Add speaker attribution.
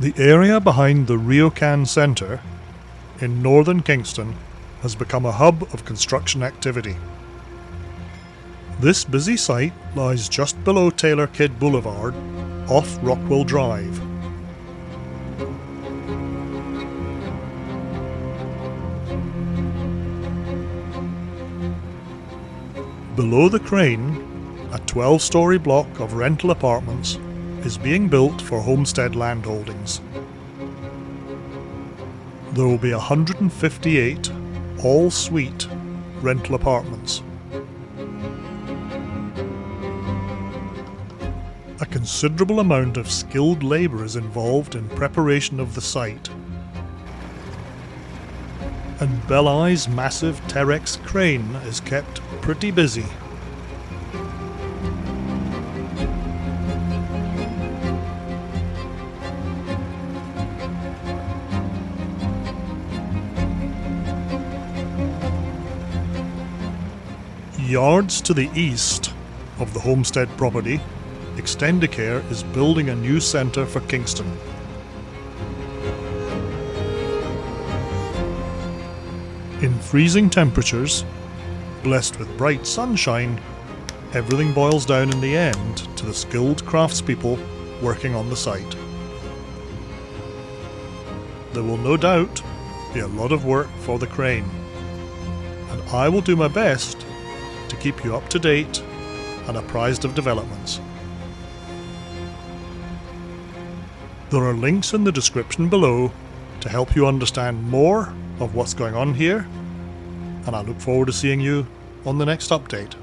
Speaker 1: The area behind the RioCan Centre in northern Kingston has become a hub of construction activity. This busy site lies just below Taylor Kidd Boulevard off Rockwell Drive. Below the crane, a 12 story block of rental apartments is being built for homestead landholdings. There will be 158 all suite rental apartments. A considerable amount of skilled labour is involved in preparation of the site. And Belai's massive Terex crane is kept pretty busy. Yards to the east of the homestead property, Extendicare is building a new centre for Kingston. In freezing temperatures, blessed with bright sunshine, everything boils down in the end to the skilled craftspeople working on the site. There will no doubt be a lot of work for the crane, and I will do my best keep you up to date and apprised of developments. There are links in the description below to help you understand more of what's going on here, and I look forward to seeing you on the next update.